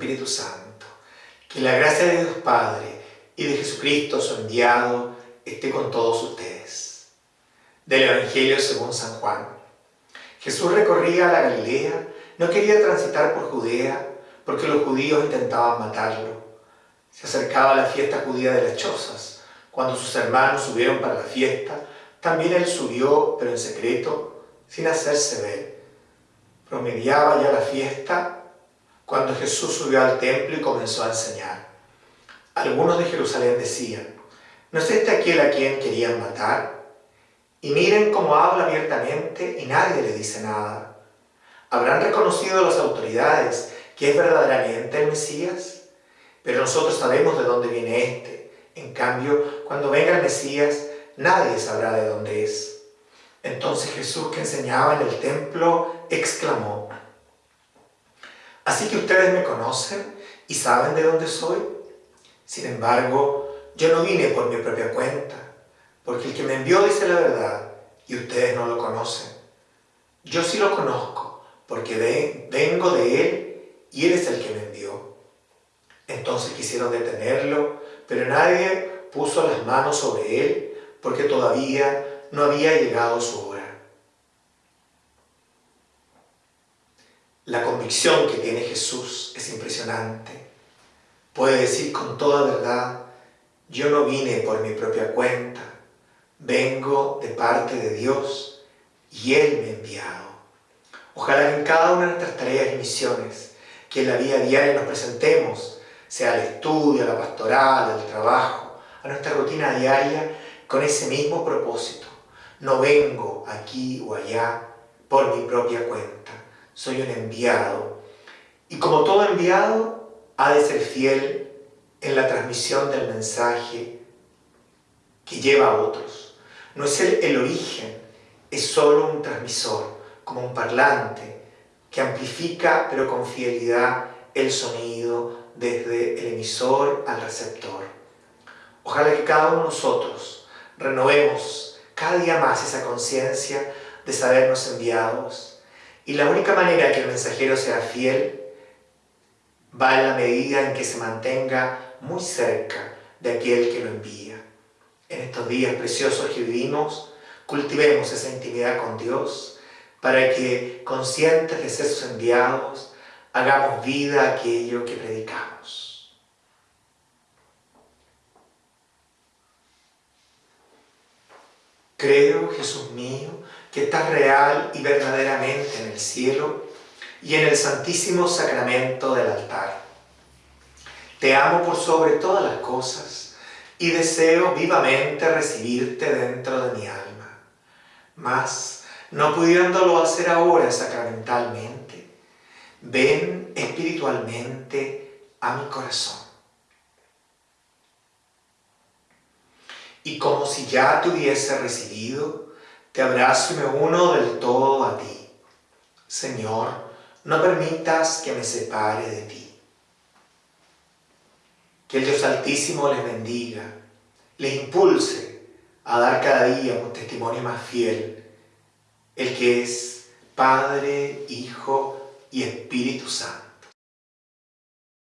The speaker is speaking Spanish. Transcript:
Espíritu Santo. Que la gracia de Dios Padre y de Jesucristo, su enviado, esté con todos ustedes. Del Evangelio según San Juan. Jesús recorría la Galilea, no quería transitar por Judea, porque los judíos intentaban matarlo. Se acercaba la fiesta judía de las chozas. Cuando sus hermanos subieron para la fiesta, también él subió, pero en secreto, sin hacerse ver. Promediaba ya la fiesta cuando Jesús subió al templo y comenzó a enseñar. Algunos de Jerusalén decían, ¿no es este aquel a quien querían matar? Y miren cómo habla abiertamente y nadie le dice nada. ¿Habrán reconocido las autoridades que es verdaderamente el Mesías? Pero nosotros sabemos de dónde viene este. En cambio, cuando venga el Mesías, nadie sabrá de dónde es. Entonces Jesús que enseñaba en el templo exclamó, Así que ustedes me conocen y saben de dónde soy. Sin embargo, yo no vine por mi propia cuenta, porque el que me envió dice la verdad y ustedes no lo conocen. Yo sí lo conozco, porque vengo de él y él es el que me envió. Entonces quisieron detenerlo, pero nadie puso las manos sobre él porque todavía no había llegado su hora. La convicción que tiene Jesús es impresionante. Puede decir con toda verdad, yo no vine por mi propia cuenta, vengo de parte de Dios y Él me ha enviado. Ojalá en cada una de nuestras tareas y misiones que en la vida diaria nos presentemos, sea el estudio, la pastoral, el trabajo, a nuestra rutina diaria, con ese mismo propósito. No vengo aquí o allá por mi propia cuenta. Soy un enviado. Y como todo enviado, ha de ser fiel en la transmisión del mensaje que lleva a otros. No es el, el origen, es solo un transmisor, como un parlante, que amplifica, pero con fidelidad, el sonido desde el emisor al receptor. Ojalá que cada uno de nosotros renovemos cada día más esa conciencia de sabernos enviados. Y la única manera que el mensajero sea fiel va en la medida en que se mantenga muy cerca de aquel que lo envía. En estos días preciosos que vivimos, cultivemos esa intimidad con Dios para que, conscientes de ser sus enviados, hagamos vida aquello que predicamos. Creo, Jesús mío, que estás real y verdaderamente en el cielo y en el santísimo sacramento del altar. Te amo por sobre todas las cosas y deseo vivamente recibirte dentro de mi alma. Mas, no pudiéndolo hacer ahora sacramentalmente, ven espiritualmente a mi corazón. y como si ya te hubiese recibido, te abrazo y me uno del todo a ti. Señor, no permitas que me separe de ti. Que el Dios Altísimo les bendiga, les impulse a dar cada día un testimonio más fiel, el que es Padre, Hijo y Espíritu Santo.